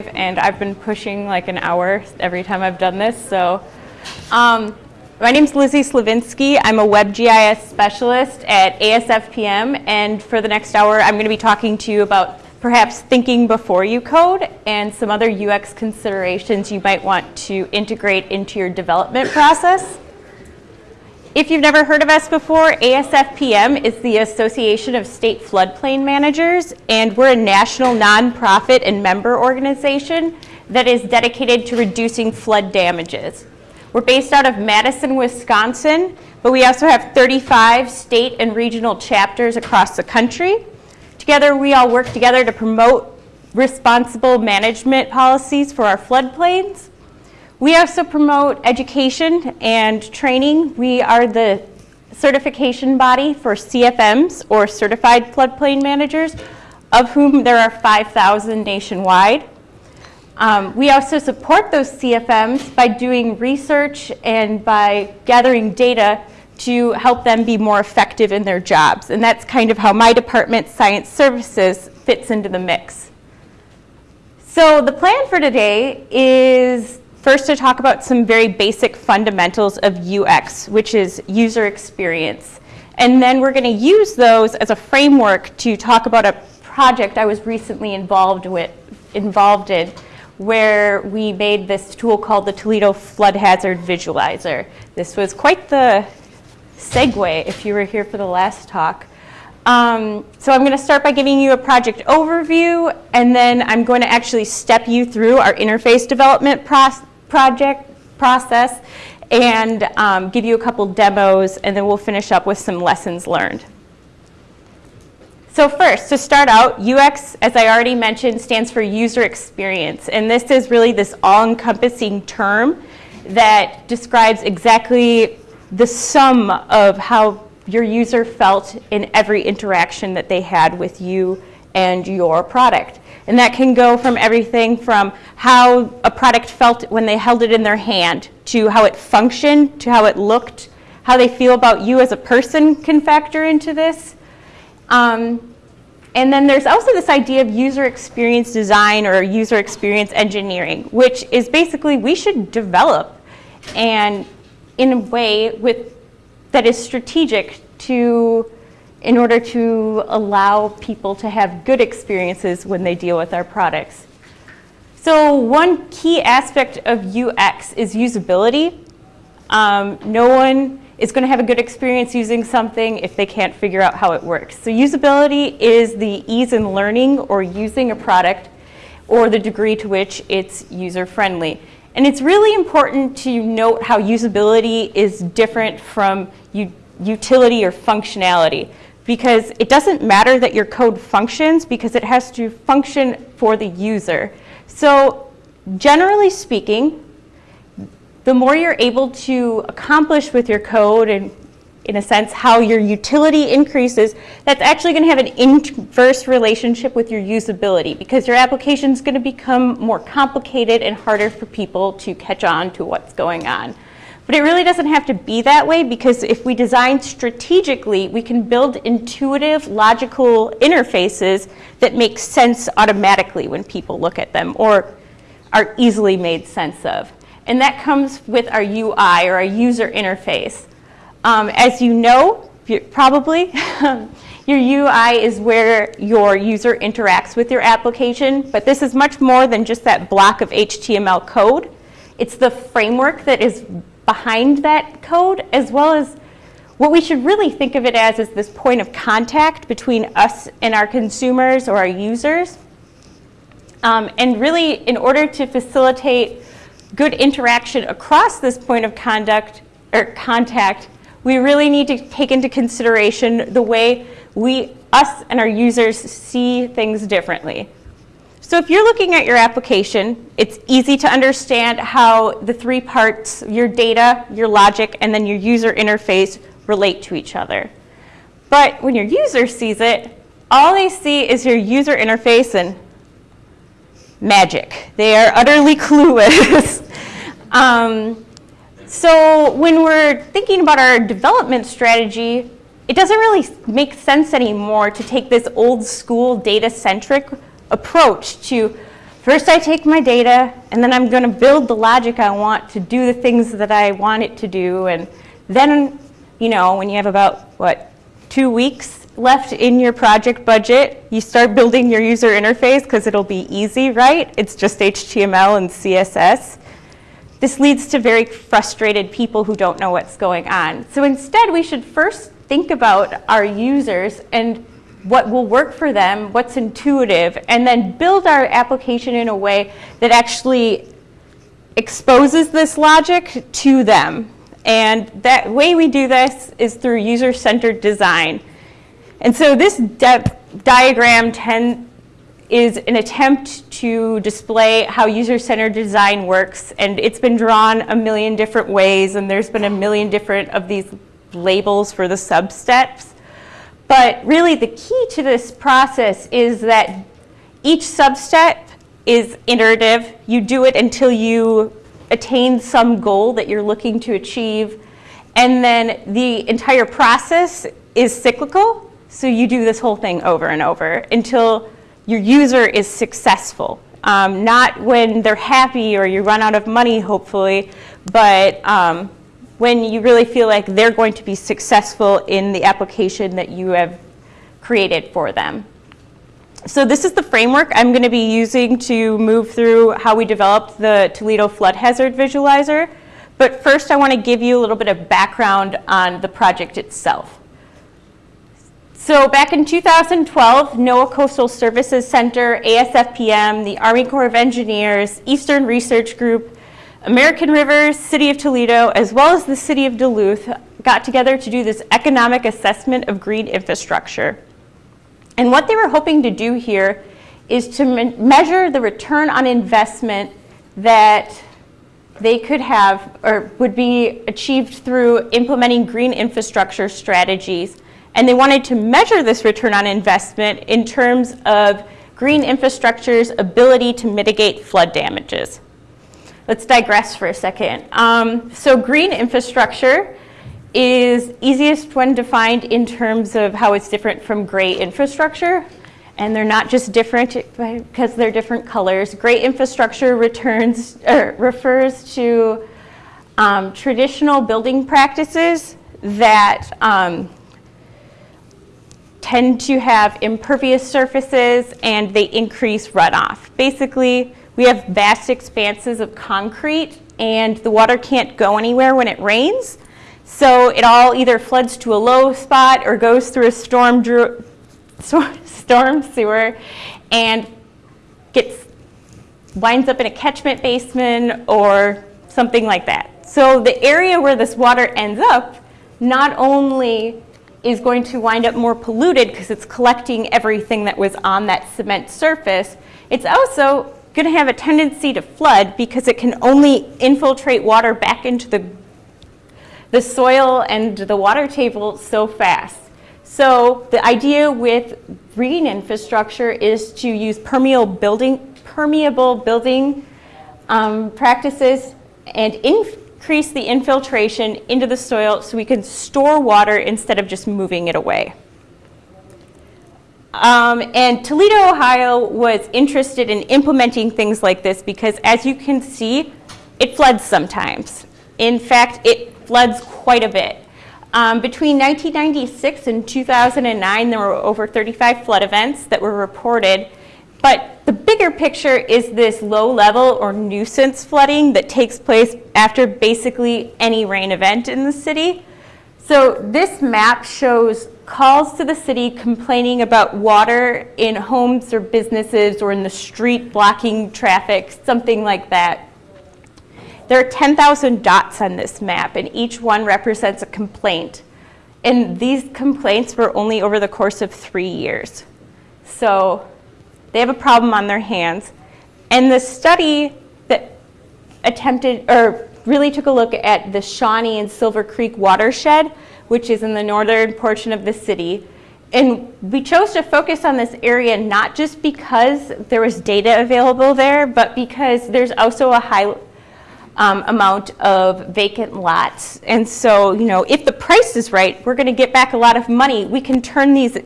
and I've been pushing like an hour every time I've done this. So um, my name is Lizzie Slavinsky. I'm a WebGIS specialist at ASFPM and for the next hour I'm going to be talking to you about perhaps thinking before you code and some other UX considerations you might want to integrate into your development process. If you've never heard of us before, ASFPM is the Association of State Floodplain Managers, and we're a national nonprofit and member organization that is dedicated to reducing flood damages. We're based out of Madison, Wisconsin, but we also have 35 state and regional chapters across the country. Together, we all work together to promote responsible management policies for our floodplains we also promote education and training. We are the certification body for CFMs or Certified Floodplain Managers, of whom there are 5,000 nationwide. Um, we also support those CFMs by doing research and by gathering data to help them be more effective in their jobs. And that's kind of how my department, Science Services, fits into the mix. So the plan for today is First, to talk about some very basic fundamentals of UX, which is user experience. And then we're going to use those as a framework to talk about a project I was recently involved with, involved in, where we made this tool called the Toledo Flood Hazard Visualizer. This was quite the segue if you were here for the last talk. Um, so I'm going to start by giving you a project overview, and then I'm going to actually step you through our interface development process project process and um, give you a couple demos and then we'll finish up with some lessons learned. So first, to start out, UX, as I already mentioned, stands for user experience. And this is really this all-encompassing term that describes exactly the sum of how your user felt in every interaction that they had with you and your product. And that can go from everything from how a product felt when they held it in their hand to how it functioned, to how it looked, how they feel about you as a person can factor into this. Um, and then there's also this idea of user experience design or user experience engineering, which is basically we should develop and in a way with, that is strategic to in order to allow people to have good experiences when they deal with our products. So one key aspect of UX is usability. Um, no one is going to have a good experience using something if they can't figure out how it works. So usability is the ease in learning or using a product or the degree to which it's user-friendly. And it's really important to note how usability is different from utility or functionality because it doesn't matter that your code functions because it has to function for the user. So generally speaking, the more you're able to accomplish with your code and in a sense how your utility increases, that's actually going to have an inverse relationship with your usability because your application is going to become more complicated and harder for people to catch on to what's going on. But it really doesn't have to be that way because if we design strategically, we can build intuitive, logical interfaces that make sense automatically when people look at them or are easily made sense of. And that comes with our UI or our user interface. Um, as you know, probably, your UI is where your user interacts with your application, but this is much more than just that block of HTML code. It's the framework that is behind that code, as well as what we should really think of it as is this point of contact between us and our consumers or our users. Um, and really, in order to facilitate good interaction across this point of conduct or contact, we really need to take into consideration the way we, us and our users see things differently. So if you're looking at your application, it's easy to understand how the three parts, your data, your logic, and then your user interface relate to each other. But when your user sees it, all they see is your user interface and magic. They are utterly clueless. um, so when we're thinking about our development strategy, it doesn't really make sense anymore to take this old school data-centric approach to First I take my data and then I'm gonna build the logic I want to do the things that I want it to do and then, you know, when you have about, what, two weeks left in your project budget, you start building your user interface because it'll be easy, right? It's just HTML and CSS. This leads to very frustrated people who don't know what's going on. So instead, we should first think about our users and what will work for them, what's intuitive, and then build our application in a way that actually exposes this logic to them. And that way we do this is through user-centered design. And so this diagram ten, is an attempt to display how user-centered design works. And it's been drawn a million different ways, and there's been a million different of these labels for the substeps. But really the key to this process is that each substep is iterative. You do it until you attain some goal that you're looking to achieve. And then the entire process is cyclical. So you do this whole thing over and over until your user is successful. Um, not when they're happy or you run out of money, hopefully, but um, when you really feel like they're going to be successful in the application that you have created for them. So this is the framework I'm going to be using to move through how we developed the Toledo Flood Hazard Visualizer. But first I want to give you a little bit of background on the project itself. So back in 2012, NOAA Coastal Services Center, ASFPM, the Army Corps of Engineers, Eastern Research Group, American Rivers, City of Toledo, as well as the City of Duluth got together to do this economic assessment of green infrastructure. And what they were hoping to do here is to me measure the return on investment that they could have or would be achieved through implementing green infrastructure strategies. And they wanted to measure this return on investment in terms of green infrastructure's ability to mitigate flood damages. Let's digress for a second. Um, so green infrastructure is easiest when defined in terms of how it's different from gray infrastructure. And they're not just different because they're different colors. Gray infrastructure returns, er, refers to um, traditional building practices that um, tend to have impervious surfaces and they increase runoff. Basically, we have vast expanses of concrete and the water can't go anywhere when it rains. So it all either floods to a low spot or goes through a storm, storm sewer and gets winds up in a catchment basin or something like that. So the area where this water ends up not only is going to wind up more polluted because it's collecting everything that was on that cement surface, it's also going to have a tendency to flood because it can only infiltrate water back into the the soil and the water table so fast. So the idea with green infrastructure is to use permeable building, permeable building um, practices and increase the infiltration into the soil so we can store water instead of just moving it away. Um, and Toledo, Ohio was interested in implementing things like this because as you can see, it floods sometimes. In fact, it floods quite a bit. Um, between 1996 and 2009, there were over 35 flood events that were reported. But the bigger picture is this low level or nuisance flooding that takes place after basically any rain event in the city. So this map shows calls to the city complaining about water in homes or businesses or in the street blocking traffic, something like that. There are 10,000 dots on this map, and each one represents a complaint. And these complaints were only over the course of three years. So they have a problem on their hands. And the study that attempted, or really took a look at the Shantee and Silver Creek watershed, which is in the northern portion of the city. And we chose to focus on this area not just because there was data available there, but because there's also a high um, amount of vacant lots. And so, you know, if the price is right, we're going to get back a lot of money. We can turn these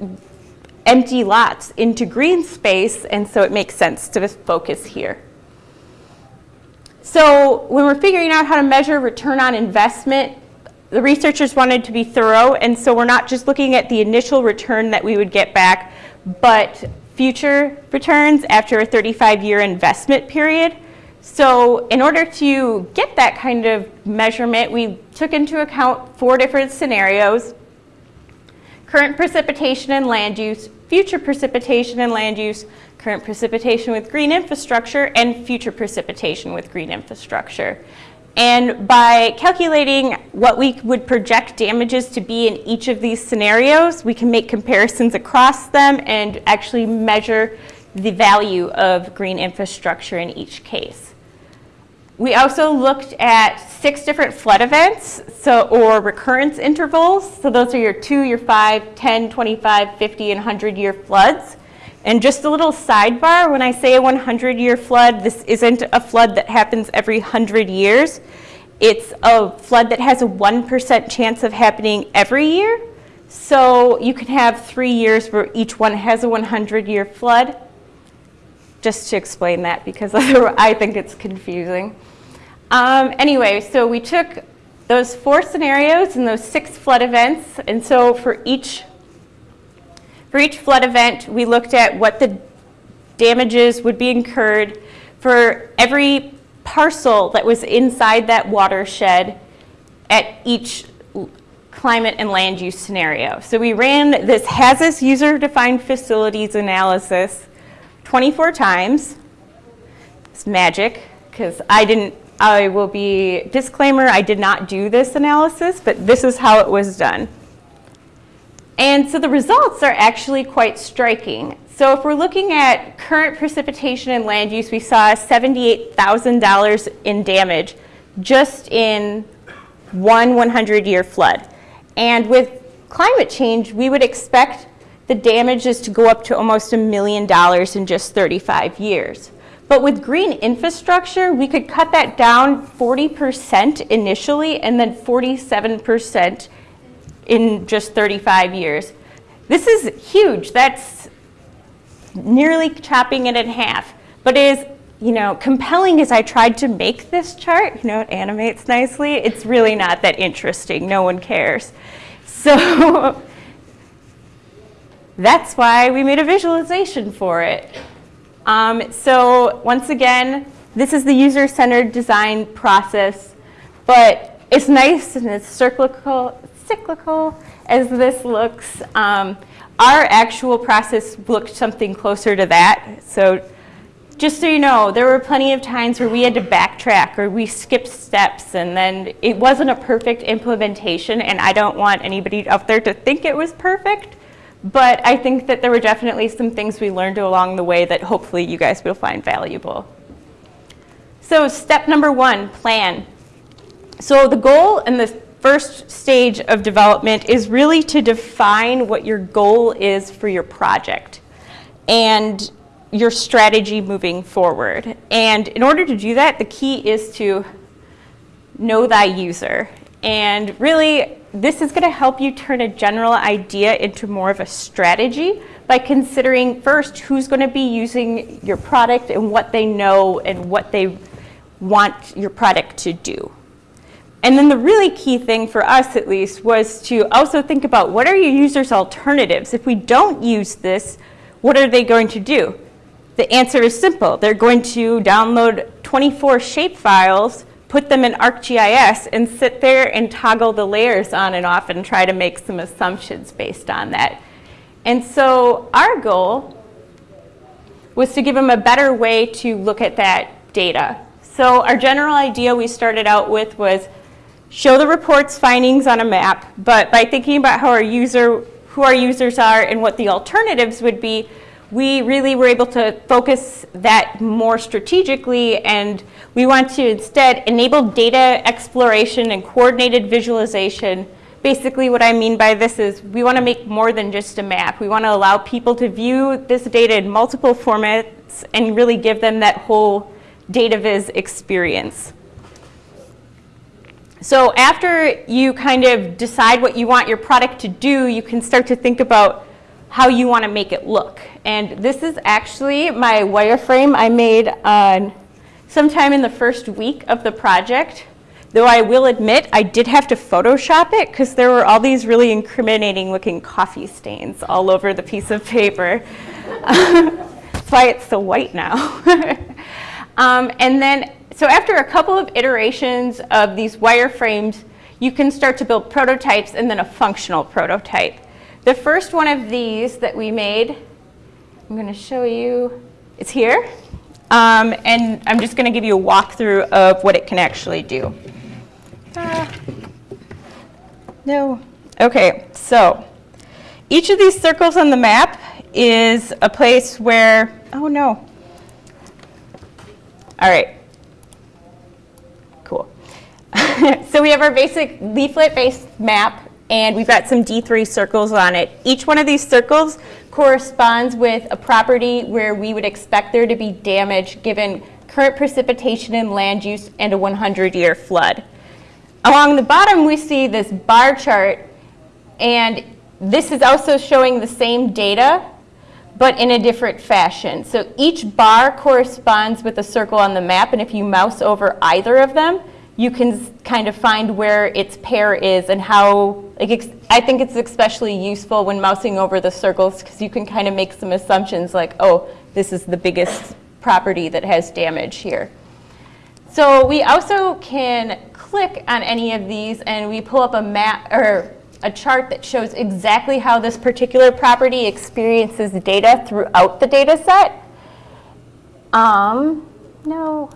empty lots into green space, and so it makes sense to focus here. So when we're figuring out how to measure return on investment, the researchers wanted to be thorough, and so we're not just looking at the initial return that we would get back, but future returns after a 35-year investment period. So in order to get that kind of measurement, we took into account four different scenarios. Current precipitation and land use, future precipitation and land use, current precipitation with green infrastructure, and future precipitation with green infrastructure. And by calculating what we would project damages to be in each of these scenarios, we can make comparisons across them and actually measure the value of green infrastructure in each case. We also looked at six different flood events so, or recurrence intervals. So those are your 2, your 5, 10, 25, 50, and 100 year floods. And just a little sidebar, when I say a 100-year flood, this isn't a flood that happens every 100 years. It's a flood that has a 1% chance of happening every year. So you can have three years where each one has a 100-year flood. Just to explain that because I think it's confusing. Um, anyway, so we took those four scenarios and those six flood events. And so for each for each flood event, we looked at what the damages would be incurred for every parcel that was inside that watershed at each climate and land use scenario. So we ran this HAZUS user-defined facilities analysis 24 times. It's magic because I didn't, I will be, disclaimer, I did not do this analysis, but this is how it was done. And so the results are actually quite striking. So if we're looking at current precipitation and land use, we saw $78,000 in damage just in one 100-year flood. And with climate change, we would expect the damages to go up to almost a million dollars in just 35 years. But with green infrastructure, we could cut that down 40% initially and then 47% in just 35 years. This is huge. That's nearly chopping it in half. But it is, you know, compelling as I tried to make this chart, you know, it animates nicely, it's really not that interesting. No one cares. So that's why we made a visualization for it. Um, so once again, this is the user-centered design process, but it's nice and it's cyclical, cyclical as this looks. Um, our actual process looked something closer to that. So just so you know, there were plenty of times where we had to backtrack or we skipped steps and then it wasn't a perfect implementation and I don't want anybody out there to think it was perfect. But I think that there were definitely some things we learned along the way that hopefully you guys will find valuable. So step number one, plan. So the goal and the first stage of development is really to define what your goal is for your project and your strategy moving forward. And in order to do that, the key is to know thy user. And really, this is going to help you turn a general idea into more of a strategy by considering first who's going to be using your product and what they know and what they want your product to do. And then the really key thing for us, at least, was to also think about what are your users' alternatives? If we don't use this, what are they going to do? The answer is simple. They're going to download 24 shapefiles, put them in ArcGIS, and sit there and toggle the layers on and off and try to make some assumptions based on that. And so our goal was to give them a better way to look at that data. So our general idea we started out with was show the report's findings on a map, but by thinking about how our user, who our users are and what the alternatives would be, we really were able to focus that more strategically and we want to instead enable data exploration and coordinated visualization. Basically what I mean by this is we want to make more than just a map. We want to allow people to view this data in multiple formats and really give them that whole data viz experience. So after you kind of decide what you want your product to do, you can start to think about how you want to make it look. And this is actually my wireframe I made on sometime in the first week of the project. Though I will admit I did have to Photoshop it because there were all these really incriminating looking coffee stains all over the piece of paper. That's why it's so white now. um, and then, so after a couple of iterations of these wireframes, you can start to build prototypes and then a functional prototype. The first one of these that we made, I'm going to show you, it's here. Um, and I'm just going to give you a walkthrough of what it can actually do. Uh, no. Okay, so each of these circles on the map is a place where, oh no. All right. So we have our basic leaflet-based map, and we've got some D3 circles on it. Each one of these circles corresponds with a property where we would expect there to be damage given current precipitation and land use and a 100-year flood. Along the bottom, we see this bar chart, and this is also showing the same data, but in a different fashion. So each bar corresponds with a circle on the map, and if you mouse over either of them, you can kind of find where its pair is and how, like, I think it's especially useful when mousing over the circles because you can kind of make some assumptions like, oh, this is the biggest property that has damage here. So we also can click on any of these and we pull up a map or a chart that shows exactly how this particular property experiences data throughout the data set. Um, no.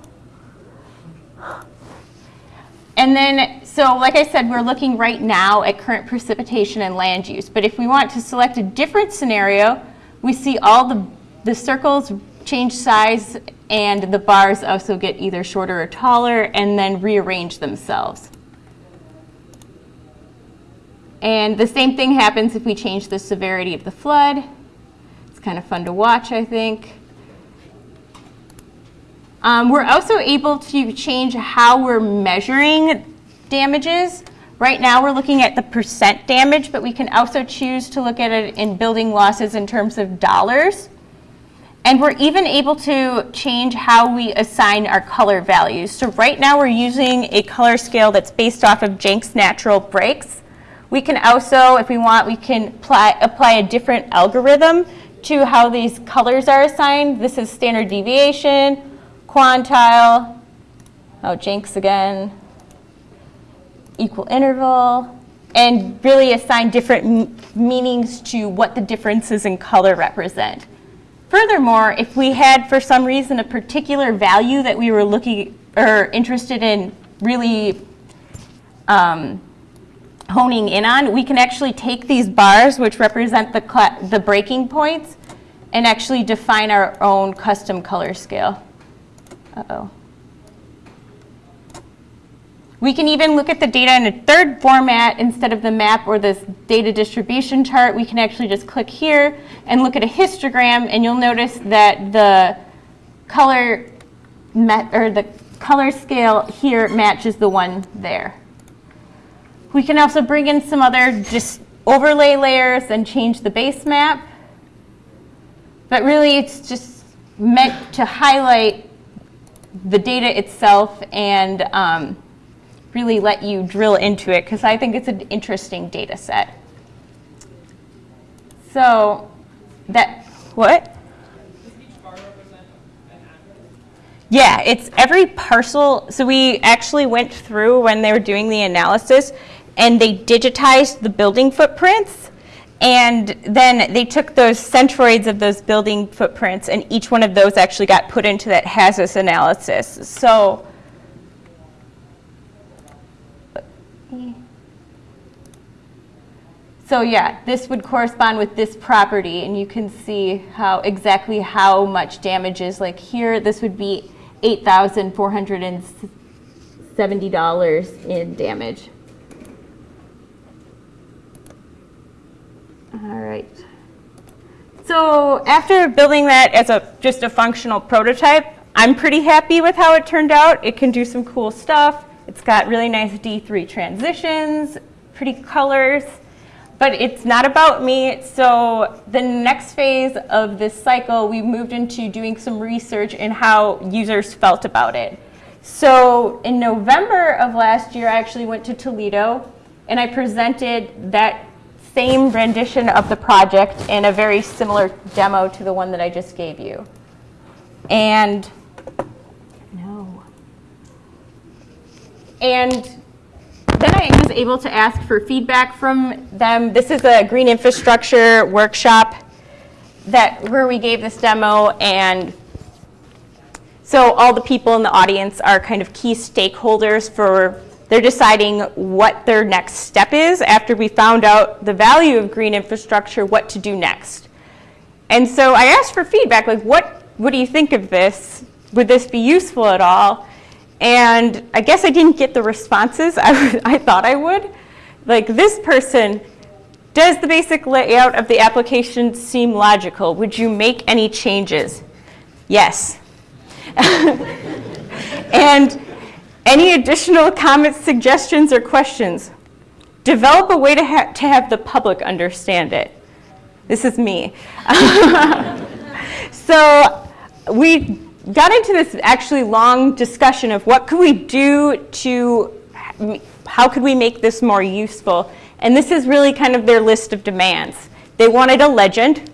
And then, so like I said, we're looking right now at current precipitation and land use. But if we want to select a different scenario, we see all the, the circles change size and the bars also get either shorter or taller and then rearrange themselves. And the same thing happens if we change the severity of the flood. It's kind of fun to watch, I think. Um, we're also able to change how we're measuring damages. Right now we're looking at the percent damage, but we can also choose to look at it in building losses in terms of dollars. And we're even able to change how we assign our color values. So right now we're using a color scale that's based off of Jenks natural breaks. We can also, if we want, we can apply, apply a different algorithm to how these colors are assigned. This is standard deviation, quantile, oh, Jenks again, equal interval, and really assign different meanings to what the differences in color represent. Furthermore, if we had, for some reason, a particular value that we were looking or interested in really um, honing in on, we can actually take these bars, which represent the, the breaking points, and actually define our own custom color scale. Uh-oh. We can even look at the data in a third format instead of the map or this data distribution chart. We can actually just click here and look at a histogram and you'll notice that the color or the color scale here matches the one there. We can also bring in some other just overlay layers and change the base map. But really it's just meant to highlight the data itself and um, really let you drill into it because I think it's an interesting data set. So that, what? Yeah, it's every parcel. So we actually went through when they were doing the analysis and they digitized the building footprints and then they took those centroids of those building footprints and each one of those actually got put into that HAZUS analysis. So So yeah, this would correspond with this property, and you can see how exactly how much damage is. Like here, this would be $8,470 in damage. All right. So after building that as a just a functional prototype, I'm pretty happy with how it turned out. It can do some cool stuff. It's got really nice D3 transitions, pretty colors. but it's not about me. So the next phase of this cycle, we moved into doing some research in how users felt about it. So in November of last year, I actually went to Toledo and I presented that same rendition of the project in a very similar demo to the one that I just gave you. And no. And then I was able to ask for feedback from them. This is a green infrastructure workshop that where we gave this demo and so all the people in the audience are kind of key stakeholders for they're deciding what their next step is after we found out the value of green infrastructure, what to do next. And so I asked for feedback, like what, what do you think of this? Would this be useful at all? And I guess I didn't get the responses I, I thought I would. Like this person, does the basic layout of the application seem logical? Would you make any changes? Yes. and any additional comments, suggestions, or questions? Develop a way to, ha to have the public understand it. This is me. so we got into this actually long discussion of what could we do to, how could we make this more useful? And this is really kind of their list of demands. They wanted a legend,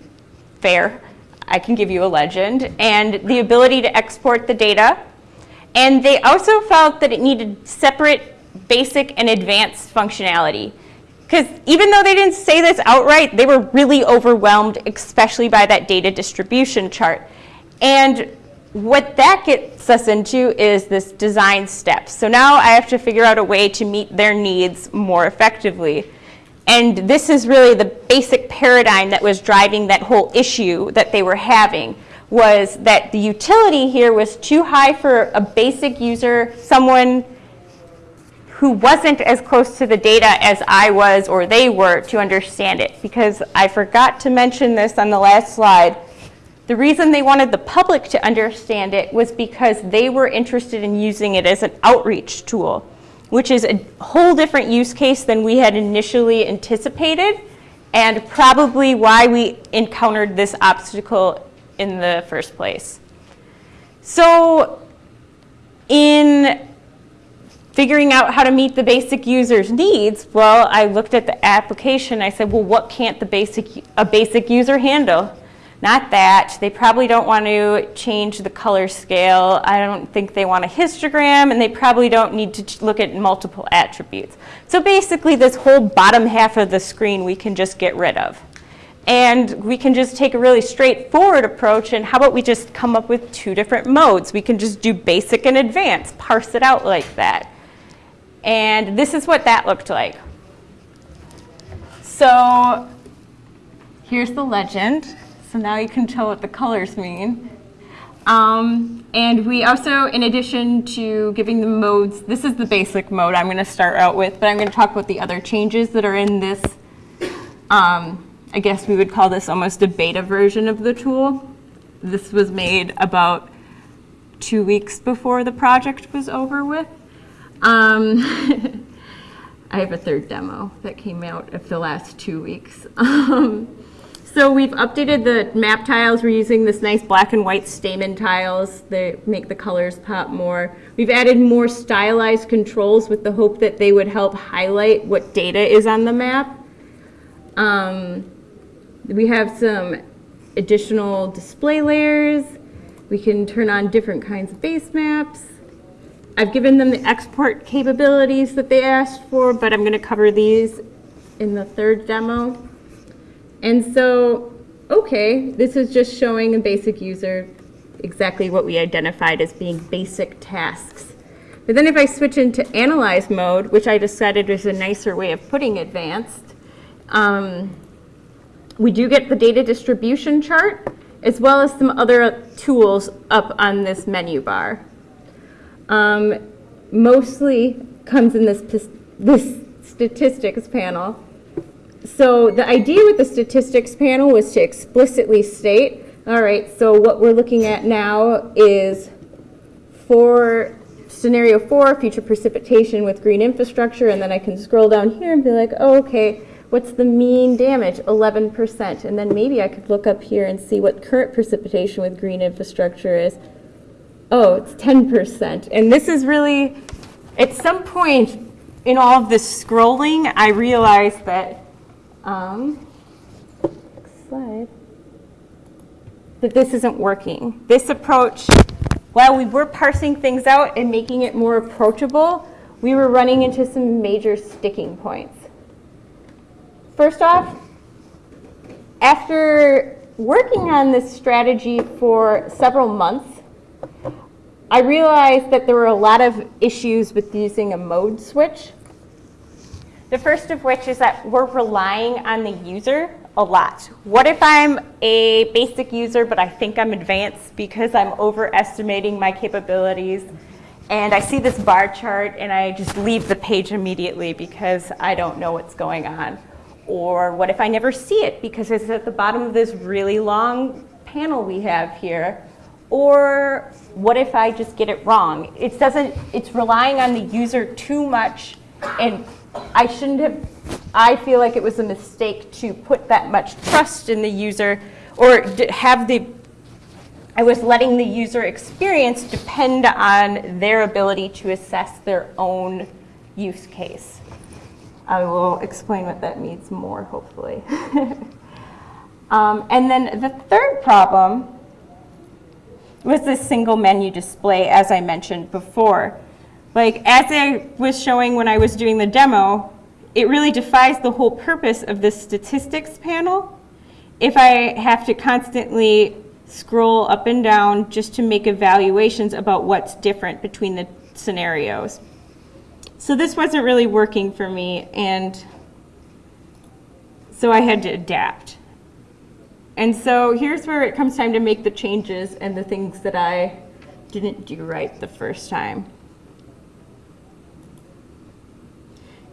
fair, I can give you a legend, and the ability to export the data. And they also felt that it needed separate basic and advanced functionality. Because even though they didn't say this outright, they were really overwhelmed, especially by that data distribution chart. And what that gets us into is this design step. So now I have to figure out a way to meet their needs more effectively. And this is really the basic paradigm that was driving that whole issue that they were having was that the utility here was too high for a basic user, someone who wasn't as close to the data as I was or they were to understand it. Because I forgot to mention this on the last slide. The reason they wanted the public to understand it was because they were interested in using it as an outreach tool which is a whole different use case than we had initially anticipated and probably why we encountered this obstacle in the first place. So in figuring out how to meet the basic user's needs, well, I looked at the application. I said, well, what can't the basic, a basic user handle? Not that. They probably don't want to change the color scale. I don't think they want a histogram, and they probably don't need to look at multiple attributes. So basically, this whole bottom half of the screen we can just get rid of. And we can just take a really straightforward approach, and how about we just come up with two different modes? We can just do basic and advanced, parse it out like that. And this is what that looked like. So here's the legend. So now you can tell what the colors mean. Um, and we also, in addition to giving the modes, this is the basic mode I'm going to start out with, but I'm going to talk about the other changes that are in this. Um, I guess we would call this almost a beta version of the tool. This was made about two weeks before the project was over with. Um, I have a third demo that came out of the last two weeks. Um, so we've updated the map tiles. We're using this nice black and white stamen tiles that make the colors pop more. We've added more stylized controls with the hope that they would help highlight what data is on the map. Um, we have some additional display layers. We can turn on different kinds of base maps. I've given them the export capabilities that they asked for, but I'm going to cover these in the third demo. And so, okay, this is just showing a basic user exactly what we identified as being basic tasks. But then if I switch into analyze mode, which I decided is a nicer way of putting advanced, um, we do get the data distribution chart as well as some other tools up on this menu bar. Um, mostly comes in this, this statistics panel. So the idea with the statistics panel was to explicitly state, all right, so what we're looking at now is for scenario four, future precipitation with green infrastructure, and then I can scroll down here and be like, oh, okay, What's the mean damage? 11%. And then maybe I could look up here and see what current precipitation with green infrastructure is. Oh, it's 10%. And this is really, at some point in all of this scrolling, I realized that, um, slide, that this isn't working. This approach, while we were parsing things out and making it more approachable, we were running into some major sticking points. First off, after working on this strategy for several months, I realized that there were a lot of issues with using a mode switch. The first of which is that we're relying on the user a lot. What if I'm a basic user, but I think I'm advanced because I'm overestimating my capabilities and I see this bar chart and I just leave the page immediately because I don't know what's going on? Or what if I never see it because it's at the bottom of this really long panel we have here? Or what if I just get it wrong? It doesn't, it's relying on the user too much and I shouldn't have, I feel like it was a mistake to put that much trust in the user or have the I was letting the user experience depend on their ability to assess their own use case. I will explain what that means more, hopefully. um, and then the third problem was this single menu display, as I mentioned before. Like, as I was showing when I was doing the demo, it really defies the whole purpose of this statistics panel if I have to constantly scroll up and down just to make evaluations about what's different between the scenarios. So this wasn't really working for me, and so I had to adapt. And so here's where it comes time to make the changes and the things that I didn't do right the first time.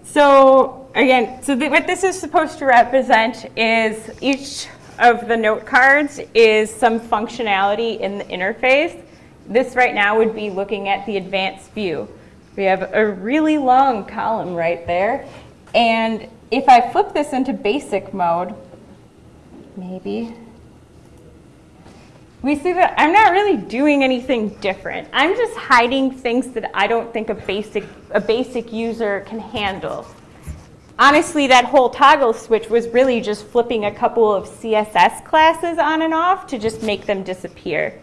So again, so what this is supposed to represent is each of the note cards is some functionality in the interface. This right now would be looking at the advanced view. We have a really long column right there. And if I flip this into basic mode, maybe, we see that I'm not really doing anything different. I'm just hiding things that I don't think a basic, a basic user can handle honestly, that whole toggle switch was really just flipping a couple of CSS classes on and off to just make them disappear.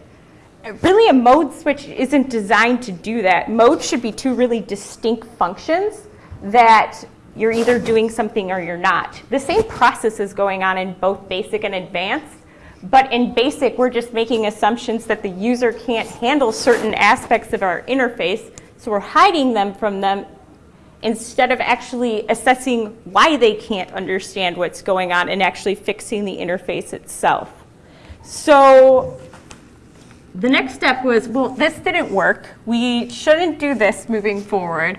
Really, a mode switch isn't designed to do that. Mode should be two really distinct functions that you're either doing something or you're not. The same process is going on in both basic and advanced, but in basic, we're just making assumptions that the user can't handle certain aspects of our interface, so we're hiding them from them instead of actually assessing why they can't understand what's going on and actually fixing the interface itself. So the next step was, well, this didn't work. We shouldn't do this moving forward.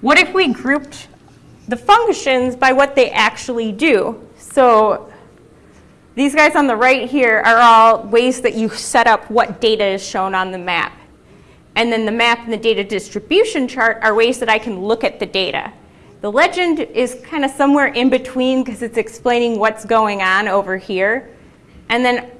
What if we grouped the functions by what they actually do? So these guys on the right here are all ways that you set up what data is shown on the map. And then the map and the data distribution chart are ways that I can look at the data. The legend is kind of somewhere in between because it's explaining what's going on over here. And then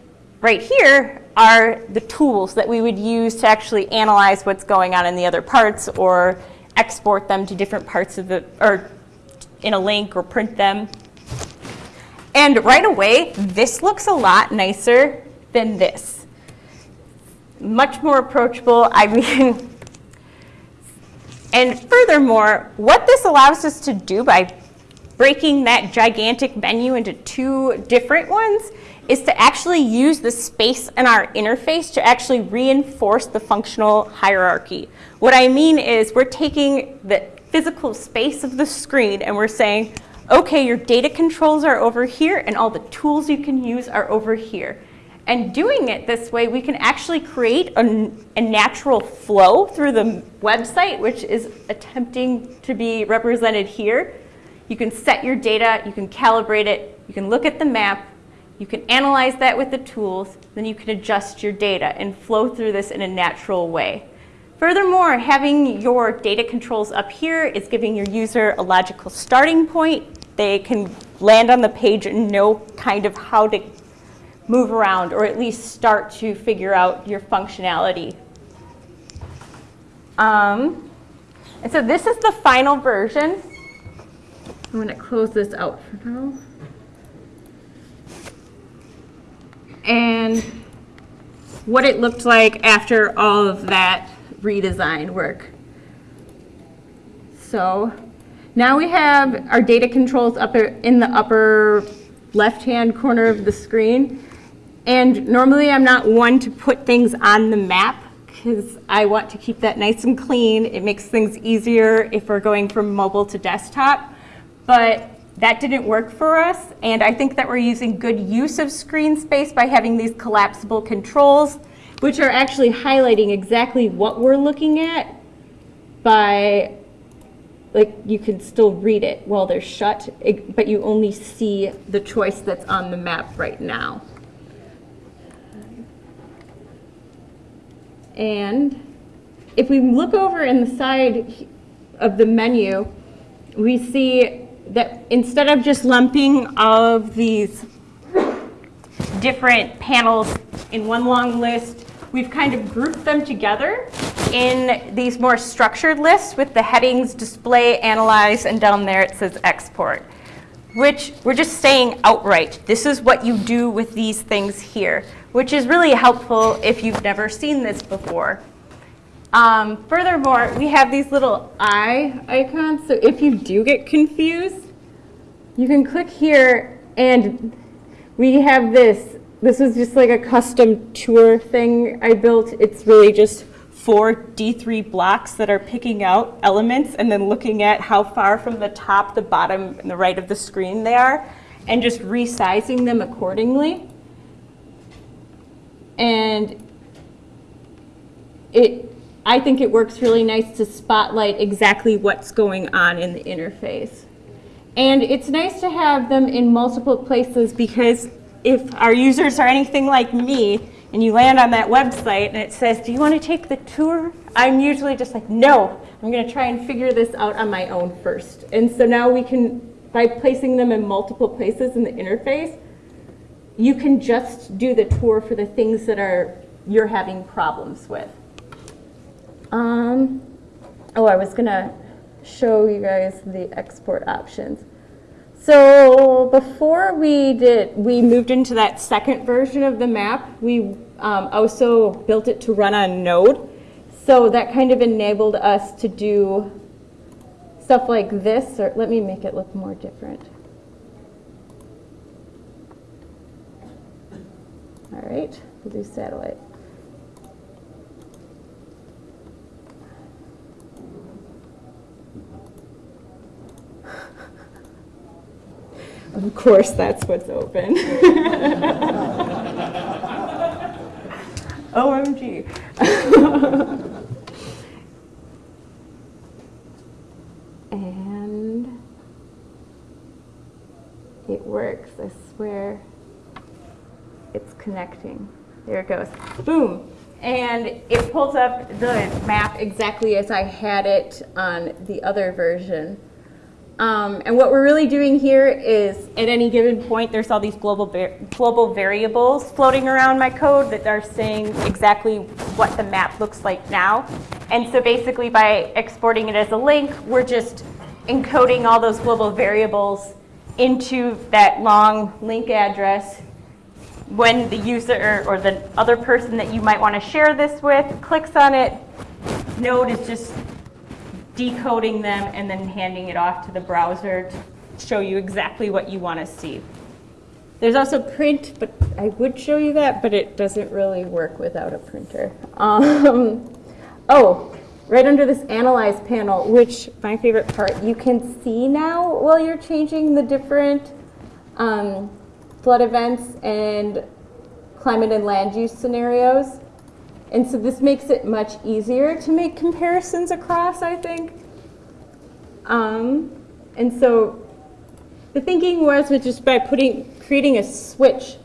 right here are the tools that we would use to actually analyze what's going on in the other parts or export them to different parts of the, or in a link or print them. And right away, this looks a lot nicer than this much more approachable. I mean, and furthermore, what this allows us to do by breaking that gigantic menu into two different ones is to actually use the space in our interface to actually reinforce the functional hierarchy. What I mean is we're taking the physical space of the screen and we're saying, okay, your data controls are over here and all the tools you can use are over here. And doing it this way, we can actually create a, a, natural flow through the website, which is attempting to be represented here. You can set your data, you can calibrate it, you can look at the map, you can analyze that with the tools, then you can adjust your data and flow through this in a natural way. Furthermore, having your data controls up here is giving your user a logical starting point they can land on the page and know kind of how to move around or at least start to figure out your functionality. Um, and so this is the final version. I'm going to close this out for now. And what it looked like after all of that redesign work. So now we have our data controls up in the upper left-hand corner of the screen. And normally I'm not one to put things on the map because I want to keep that nice and clean. It makes things easier if we're going from mobile to desktop. But that didn't work for us, and I think that we're using good use of screen space by having these collapsible controls, which are actually highlighting exactly what we're looking at by, like, you can still read it while they're shut, but you only see the choice that's on the map right now. And if we look over in the side of the menu, we see that instead of just lumping all of these different panels in one long list, we've kind of grouped them together in these more structured lists with the headings display, analyze, and down there it says export, which we're just saying outright, this is what you do with these things here, which is really helpful if you've never seen this before. Um, furthermore, we have these little eye icons, so if you do get confused, you can click here and we have this. This is just like a custom tour thing I built. It's really just four D3 blocks that are picking out elements and then looking at how far from the top, the bottom, and the right of the screen they are, and just resizing them accordingly. And it I think it works really nice to spotlight exactly what's going on in the interface. And it's nice to have them in multiple places because if our users are anything like me and you land on that website and it says, do you want to take the tour? I'm usually just like, no, I'm going to try and figure this out on my own first. And so now we can, by placing them in multiple places in the interface, you can just do the tour for the things that are you're having problems with. Um, oh, I was going to show you guys the export options. So before we did, we moved into that second version of the map. We um, also built it to run on Node. So that kind of enabled us to do stuff like this, or let me make it look more different. All right, we'll do satellite. Of course, that's what's open. OMG. and it works, I swear. It's connecting. There it goes. Boom. And it pulls up the map exactly as I had it on the other version. Um, and what we're really doing here is at any given point, there's all these global, global variables floating around my code that are saying exactly what the map looks like now. And so basically by exporting it as a link, we're just encoding all those global variables into that long link address when the user or the other person that you might want to share this with clicks on it, Node is just decoding them, and then handing it off to the browser to show you exactly what you want to see. There's also print, but I would show you that, but it doesn't really work without a printer. Um, oh, right under this Analyze panel, which my favorite part, you can see now while you're changing the different um, flood events and climate and land use scenarios. And so this makes it much easier to make comparisons across, I think. Um, and so the thinking was, was just by putting, creating a switch.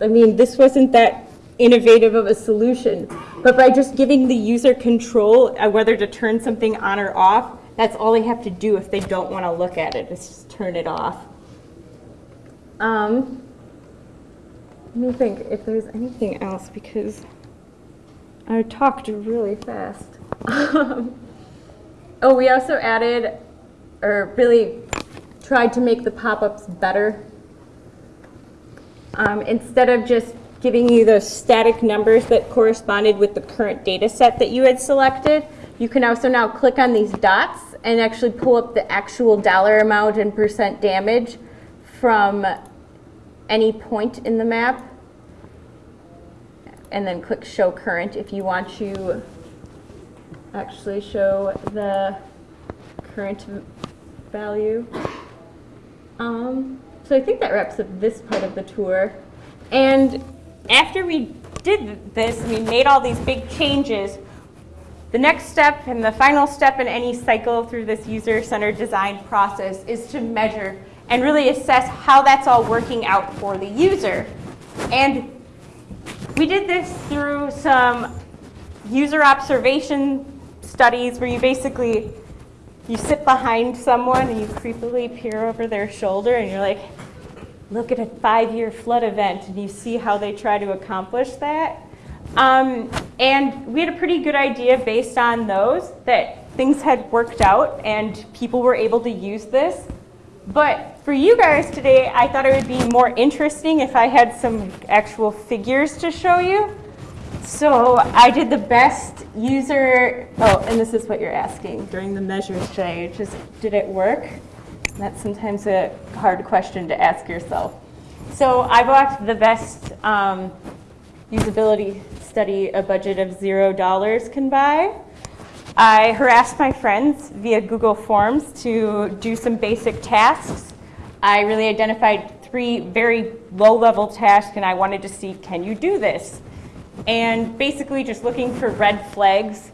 I mean, this wasn't that innovative of a solution, but by just giving the user control of whether to turn something on or off, That's all they have to do if they don't want to look at it, is just turn it off. Um, let me think if there's anything else because I talked really fast. oh, we also added, or really tried to make the pop-ups better. Um, instead of just giving you those static numbers that corresponded with the current data set that you had selected, you can also now click on these dots and actually pull up the actual dollar amount and percent damage from any point in the map. And then click show current if you want to actually show the current value. Um, so I think that wraps up this part of the tour. And after we did this, we made all these big changes, the next step and the final step in any cycle through this user-centered design process is to measure and really assess how that's all working out for the user. And we did this through some user observation studies where you basically you sit behind someone and you creepily peer over their shoulder and you're like, look at a five-year flood event and you see how they try to accomplish that. Um, and we had a pretty good idea based on those that things had worked out and people were able to use this. But for you guys today, I thought it would be more interesting if I had some actual figures to show you. So I did the best user, oh, and this is what you're asking during the measures stage, is did it work? That's sometimes a hard question to ask yourself. So I bought the best um, usability study a budget of zero dollars can buy. I harassed my friends via Google Forms to do some basic tasks. I really identified three very low-level tasks and I wanted to see, can you do this? and basically just looking for red flags.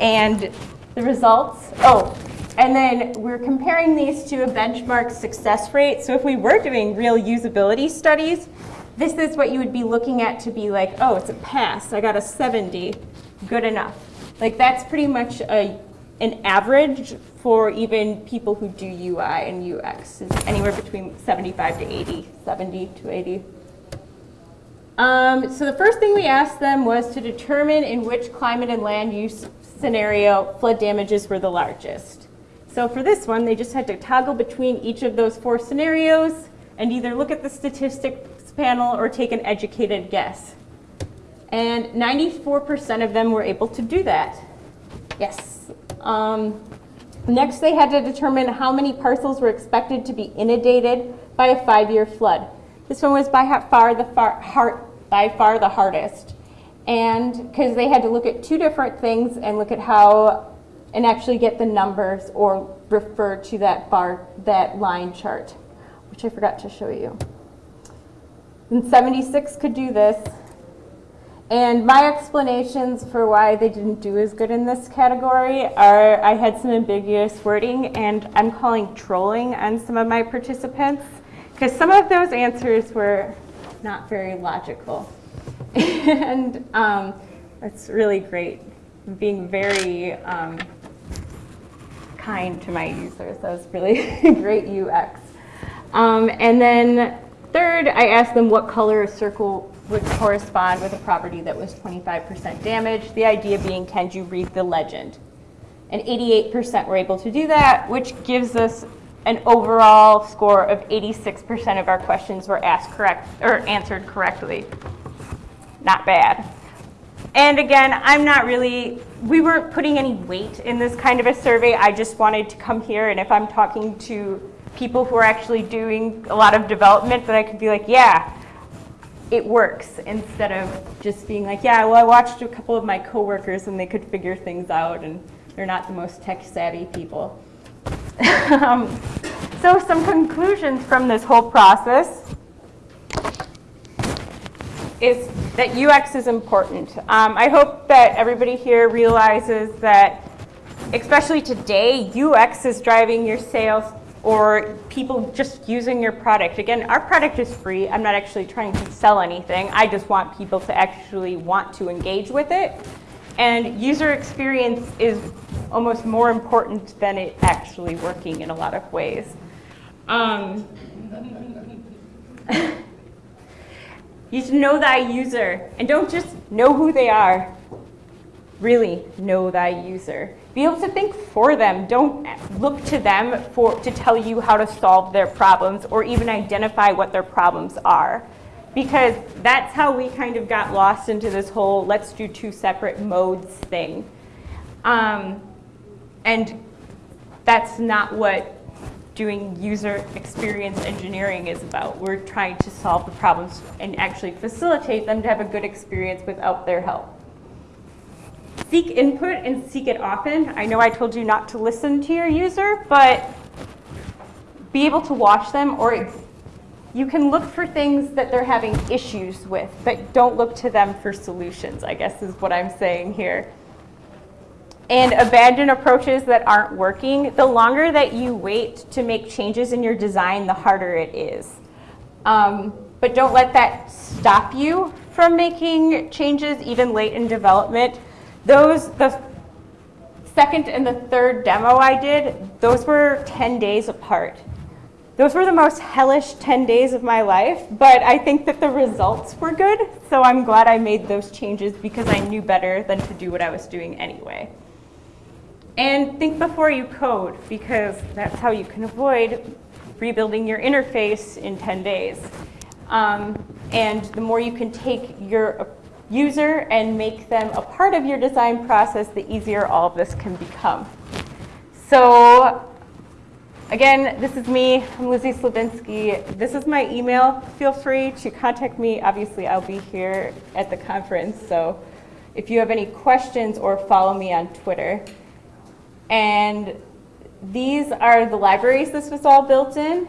And the results, oh, and then we're comparing these to a benchmark success rate. So if we were doing real usability studies, this is what you would be looking at to be like, oh, it's a pass. I got a 70. Good enough. Like that's pretty much a, an average for even people who do UI and UX. is anywhere between 75 to 80, 70 to 80. Um, so the first thing we asked them was to determine in which climate and land use scenario flood damages were the largest. So for this one, they just had to toggle between each of those four scenarios and either look at the statistics panel or take an educated guess. And 94% of them were able to do that. Yes. Um, next, they had to determine how many parcels were expected to be inundated by a five-year flood. This one was by far the far, hard, by far the hardest. And because they had to look at two different things and look at how, and actually get the numbers or refer to that bar, that line chart, which I forgot to show you. And 76 could do this. And my explanations for why they didn't do as good in this category are I had some ambiguous wording and I'm calling trolling on some of my participants. Because some of those answers were not very logical. and um, that's really great, being very um, kind to my users. That was really great UX. Um, and then third, I asked them what color a circle would correspond with a property that was 25% damaged. The idea being, can you read the legend? And 88% were able to do that, which gives us an overall score of 86% of our questions were asked correct or answered correctly. Not bad. And again, I'm not really, we weren't putting any weight in this kind of a survey. I just wanted to come here and if I'm talking to people who are actually doing a lot of development that I could be like, yeah, it works instead of just being like, yeah, well, I watched a couple of my coworkers and they could figure things out and they're not the most tech savvy people. um, so some conclusions from this whole process is that UX is important. Um, I hope that everybody here realizes that, especially today, UX is driving your sales or people just using your product. Again, our product is free. I'm not actually trying to sell anything. I just want people to actually want to engage with it. And user experience is almost more important than it actually working in a lot of ways. Um, you should know thy user, and don't just know who they are. Really know thy user. Be able to think for them. Don't look to them for, to tell you how to solve their problems or even identify what their problems are. Because that's how we kind of got lost into this whole let's do two separate modes thing. Um, and that's not what doing user experience engineering is about. We're trying to solve the problems and actually facilitate them to have a good experience without their help. Seek input and seek it often. I know I told you not to listen to your user, but be able to watch them or you can look for things that they're having issues with, but don't look to them for solutions, I guess is what I'm saying here and abandon approaches that aren't working, the longer that you wait to make changes in your design, the harder it is. Um, but don't let that stop you from making changes even late in development. Those, the second and the third demo I did, those were 10 days apart. Those were the most hellish 10 days of my life, but I think that the results were good, so I'm glad I made those changes because I knew better than to do what I was doing anyway. And think before you code, because that's how you can avoid rebuilding your interface in 10 days. Um, and the more you can take your user and make them a part of your design process, the easier all of this can become. So again, this is me. I'm Lizzie Slavinsky. This is my email. Feel free to contact me. Obviously, I'll be here at the conference. So if you have any questions or follow me on Twitter. And these are the libraries this was all built in.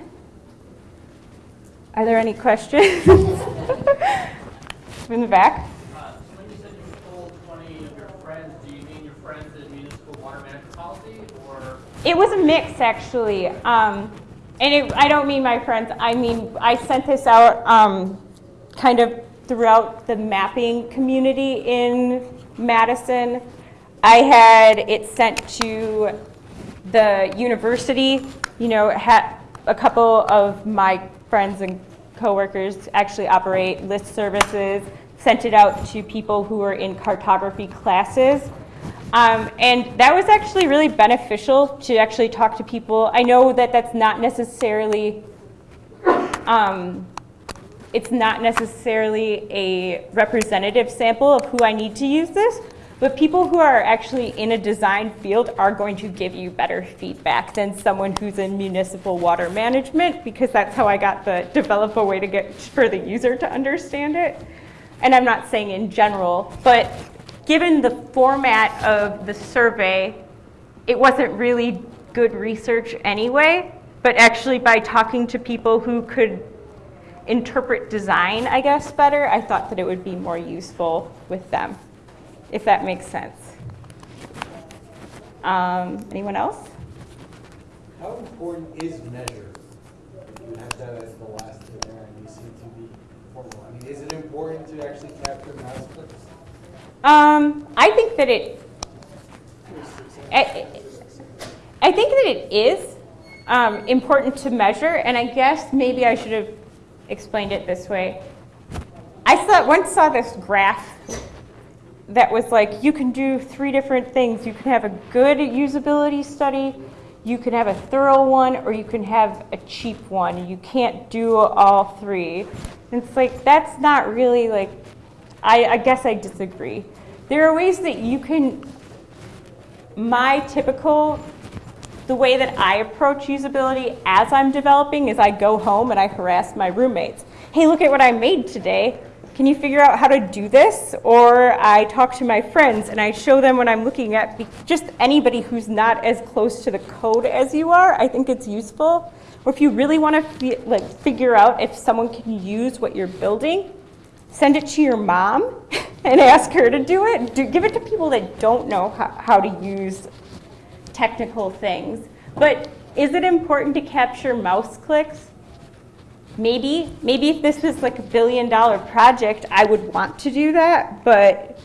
Are there any questions? in the back. Uh, when you said you told 20 of your friends, do you mean your friends in municipal water management policy, or? It was a mix, actually. Um, and it, I don't mean my friends. I mean, I sent this out um, kind of throughout the mapping community in Madison. I had it sent to the university. You know, had a couple of my friends and coworkers actually operate list services, sent it out to people who were in cartography classes. Um, and that was actually really beneficial to actually talk to people. I know that that's not necessarily, um, it's not necessarily a representative sample of who I need to use this, but people who are actually in a design field are going to give you better feedback than someone who's in municipal water management because that's how I got the develop a way to get for the user to understand it. And I'm not saying in general, but given the format of the survey, it wasn't really good research anyway, but actually by talking to people who could interpret design, I guess, better, I thought that it would be more useful with them if that makes sense. Um, anyone else? How important is measure? You have that as the last thing there, and you seem to be formal. I mean, is it important to actually capture mouse clicks? Um, I think that it, I, I think that it is um, important to measure, and I guess maybe I should have explained it this way. I saw, once saw this graph that was like, you can do three different things. You can have a good usability study, you can have a thorough one, or you can have a cheap one. You can't do all three. And it's like, that's not really like, I, I guess I disagree. There are ways that you can, my typical, the way that I approach usability as I'm developing is I go home and I harass my roommates. Hey, look at what I made today can you figure out how to do this? Or I talk to my friends and I show them when I'm looking at just anybody who's not as close to the code as you are. I think it's useful. Or if you really want to like figure out if someone can use what you're building, send it to your mom and ask her to do it. Do, give it to people that don't know how, how to use technical things. But is it important to capture mouse clicks? Maybe, maybe if this was like a billion dollar project, I would want to do that, but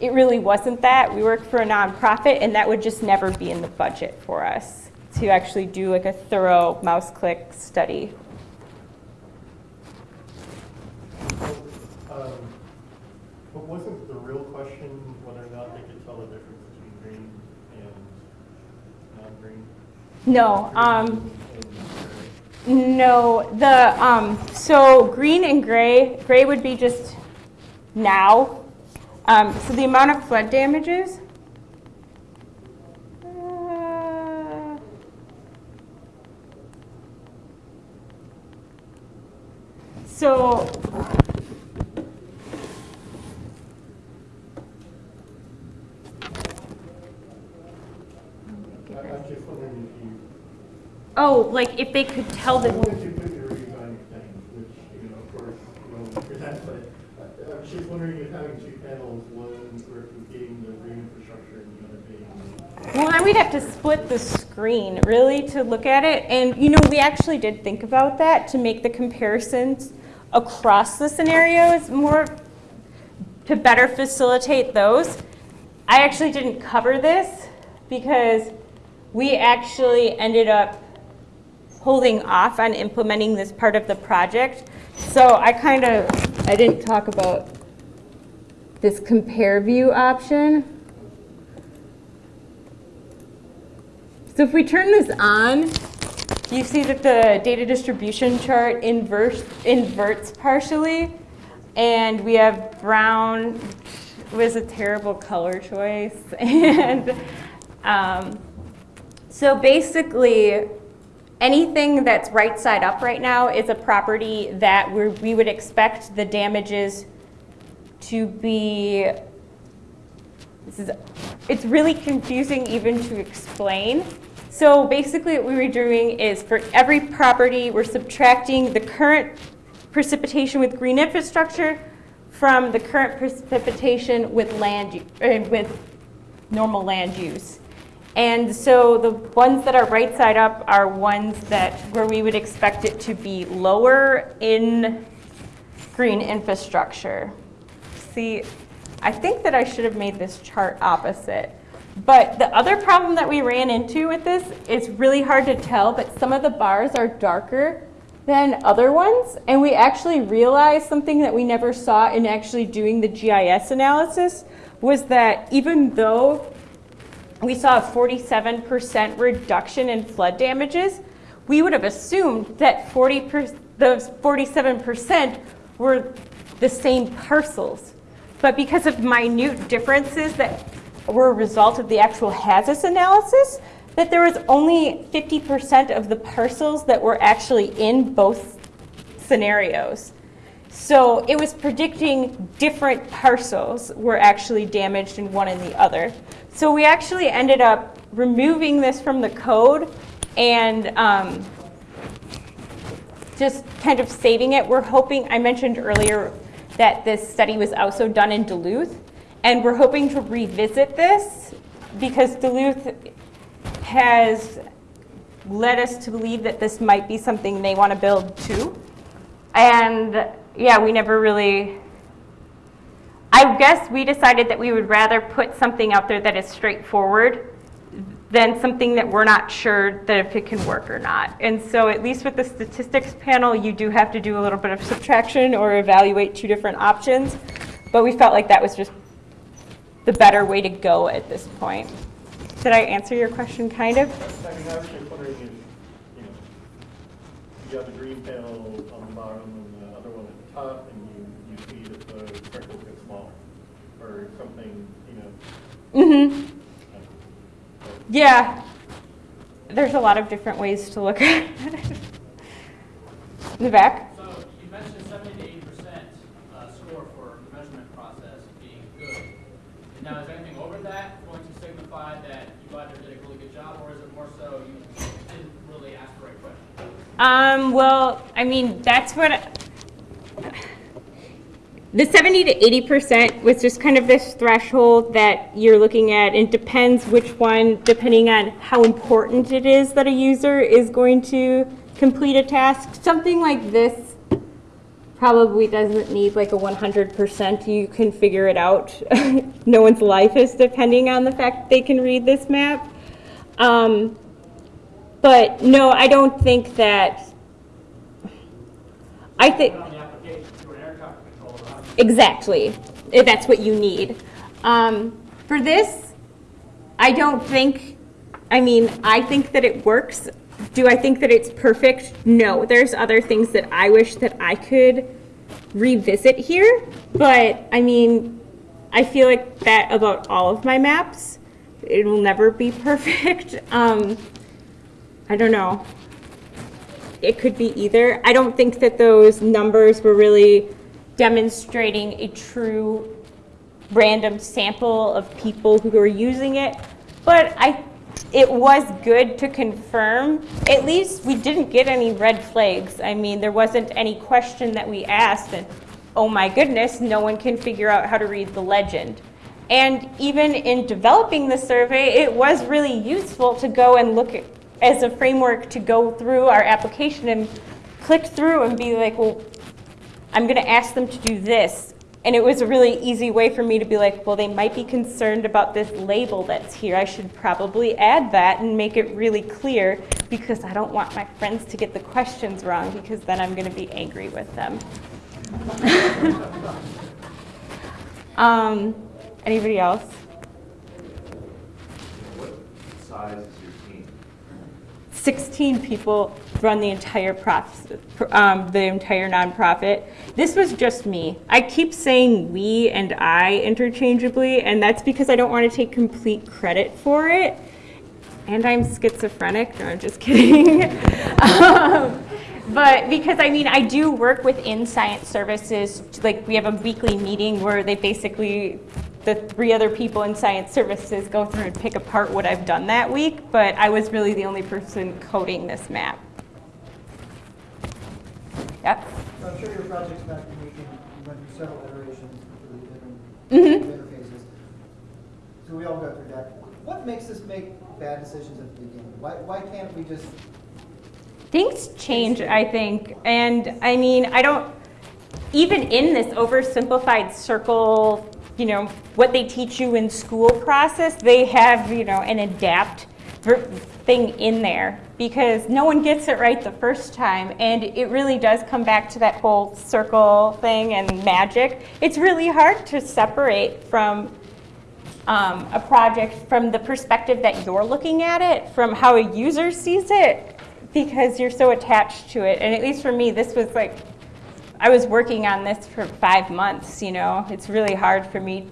it really wasn't that. We work for a nonprofit, and that would just never be in the budget for us to actually do like a thorough mouse click study. Um, But wasn't the real question whether or not they could tell the difference between green and non-green? No, um, no, the, um, so green and gray, gray would be just now. Um, so the amount of flood damages. uh, So. I- I'm just wondering if you, Oh, like if they could tell the, I wanted to put your redesign thing, which, you know, of course, you don't want but I- I was just wondering if having two panels, one replicating the green infrastructure and the other being well, then we'd have to split the screen really to look at it. And, you know, we actually did think about that to make the comparisons across the scenarios more, to better facilitate those. I actually didn't cover this because we actually ended up holding off on implementing this part of the project. So I kind of, I didn't talk about this compare view option. So if we turn this on, you see that the data distribution chart inverts, inverts partially. And we have brown, was a terrible color choice. And um, so basically, anything that's right side up right now is a property that we would expect the damages to be this is, it's really confusing even to explain. So basically what we were doing is for every property, we're subtracting the current precipitation with green infrastructure from the current precipitation with land, uh, with normal land use. And so the ones that are right side up are ones that, where we would expect it to be lower in green infrastructure. See, I think that I should have made this chart opposite. But the other problem that we ran into with this, it's really hard to tell, but some of the bars are darker than other ones. And we actually realized something that we never saw in actually doing the GIS analysis was that even though we saw a 47% reduction in flood damages, we would have assumed that 40 per, those 47% were the same parcels. But because of minute differences that were a result of the actual HAZUS analysis, that there was only 50% of the parcels that were actually in both scenarios. So it was predicting different parcels were actually damaged in one and the other. So we actually ended up removing this from the code and um, just kind of saving it. We're hoping, I mentioned earlier that this study was also done in Duluth, and we're hoping to revisit this because Duluth has led us to believe that this might be something they want to build too. And yeah, we never really, I guess we decided that we would rather put something out there that is straightforward than something that we're not sure that if it can work or not. And so at least with the statistics panel, you do have to do a little bit of subtraction or evaluate two different options. But we felt like that was just the better way to go at this point. Did I answer your question kind of? I mean, I was just wondering if, you know, you the green panel on the bottom and the other one at the top, and you, you see that the circles get small, or something, you know. Mm-hmm. Yeah. There's a lot of different ways to look at it. In the back? So you mentioned seventy to eighty percent uh, score for the measurement process being good. And Now, is anything over that going to signify that you either did a really good job, or is it more so you didn't really ask the right question? Um, well, I mean, that's what, the 70 to 80% was just kind of this threshold that you're looking at. It depends which one, depending on how important it is that a user is going to complete a task. Something like this probably doesn't need like a 100%. You can figure it out. no one's life is depending on the fact they can read this map. Um, but no, I don't think that. I think. On the application, to an air traffic controller, how Exactly, if that's what you need. Um, for this, I don't think, I mean, I think that it works. Do I think that it's perfect? No, there's other things that I wish that I could revisit here, but I mean, I feel like that about all of my maps. It will never be perfect. Um, I don't know it could be either. I don't think that those numbers were really demonstrating a true random sample of people who were using it, but I, it was good to confirm. At least we didn't get any red flags. I mean, there wasn't any question that we asked, and oh my goodness, no one can figure out how to read the legend. And even in developing the survey, it was really useful to go and look at, as a framework to go through our application and click through and be like, well, I'm going to ask them to do this. And it was a really easy way for me to be like, well, they might be concerned about this label that's here. I should probably add that and make it really clear because I don't want my friends to get the questions wrong because then I'm going to be angry with them. um, anybody else? What size? 16 people run the entire um, the entire nonprofit. This was just me. I keep saying we and I interchangeably, and that's because I don't want to take complete credit for it. And I'm schizophrenic. No, I'm just kidding. um, but because I mean, I do work within science services. Like we have a weekly meeting where they basically the three other people in science services go through and pick apart what I've done that week, but I was really the only person coding this map. Yep. So I'm sure your project's not unique you went through several iterations through the Mhm. different interfaces. So we all go through that. What makes us make bad decisions at the beginning? Why, why can't we just, Things change, I think. And I mean, I don't, even in this oversimplified circle, you know, what they teach you in school process, they have, you know, an adapt thing in there because no one gets it right the first time. And it really does come back to that whole circle thing and magic. It's really hard to separate from um, a project from the perspective that you're looking at it, from how a user sees it, because you're so attached to it. And at least for me, this was like, I was working on this for five months, you know? It's really hard for me.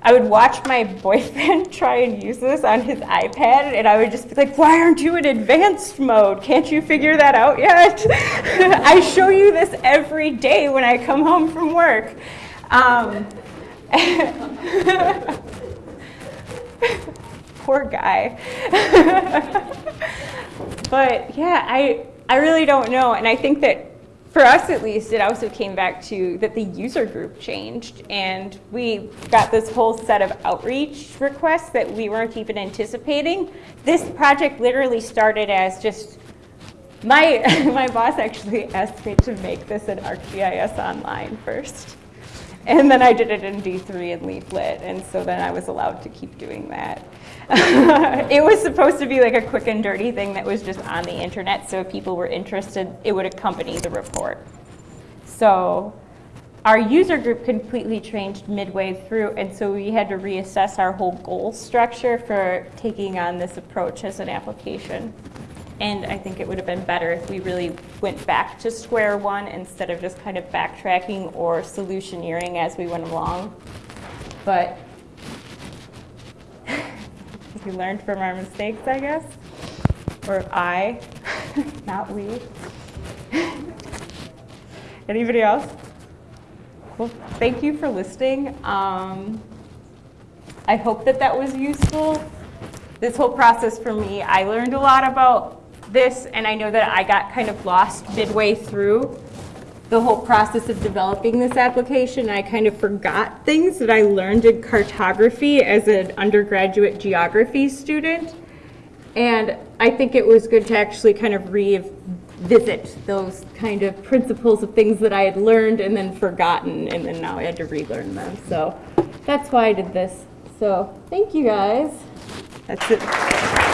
I would watch my boyfriend try and use this on his iPad, and I would just be like, why aren't you in advanced mode? Can't you figure that out yet? I show you this every day when I come home from work. Um, Poor guy. but yeah, I, I really don't know. And I think that for us at least, it also came back to that the user group changed and we got this whole set of outreach requests that we weren't even anticipating. This project literally started as just my, my boss actually asked me to make this in ArcGIS Online first. And then I did it in D3 and Leaflet, and so then I was allowed to keep doing that. it was supposed to be like a quick and dirty thing that was just on the internet, so if people were interested, it would accompany the report. So our user group completely changed midway through, and so we had to reassess our whole goal structure for taking on this approach as an application. And I think it would have been better if we really went back to square one instead of just kind of backtracking or solutioneering as we went along. But we learned from our mistakes, I guess. Or I, not we. Anybody else? Well, thank you for listening. Um, I hope that that was useful. This whole process for me, I learned a lot about this, and I know that I got kind of lost midway through the whole process of developing this application. I kind of forgot things that I learned in cartography as an undergraduate geography student. And I think it was good to actually kind of re visit those kind of principles of things that I had learned and then forgotten, and then now I had to relearn them. So that's why I did this. So thank you guys. That's it.